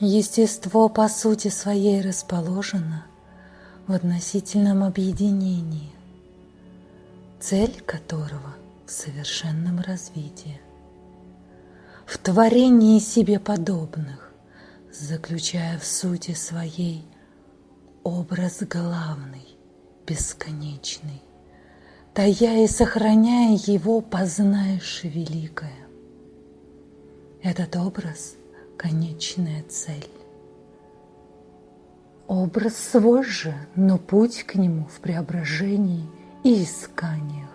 Естество по сути своей расположено в относительном объединении, цель которого в совершенном развитии, в творении себе подобных, заключая в сути своей образ главный, бесконечный, тая и сохраняя его, познаешь великое. Этот образ конечная цель. Образ свой же, но путь к нему в преображении и исканиях.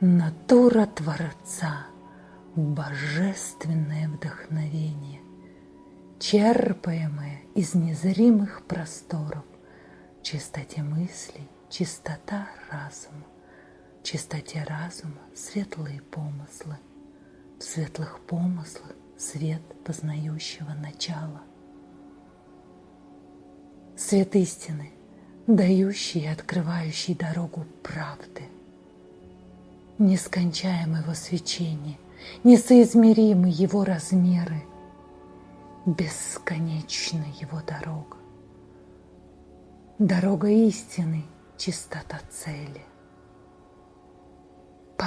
Натура Творца – божественное вдохновение, черпаемое из незримых просторов, чистоте мыслей, чистота разума, чистоте разума светлые помыслы – светлых помыслах свет познающего начала. Свет истины, дающий и открывающий дорогу правды. Нескончаемое его свечение, несоизмеримы его размеры, бесконечна его дорога. Дорога истины, чистота цели –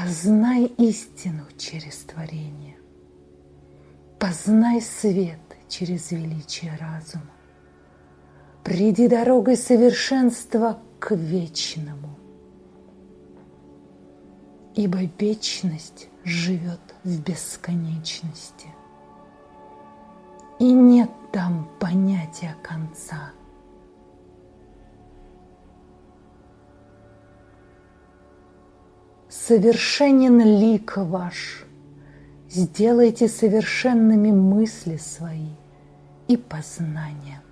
Познай истину через творение. Познай свет через величие разума. Приди дорогой совершенства к вечному. Ибо вечность живет в бесконечности. И нет Совершенен лик ваш, сделайте совершенными мысли свои и познания –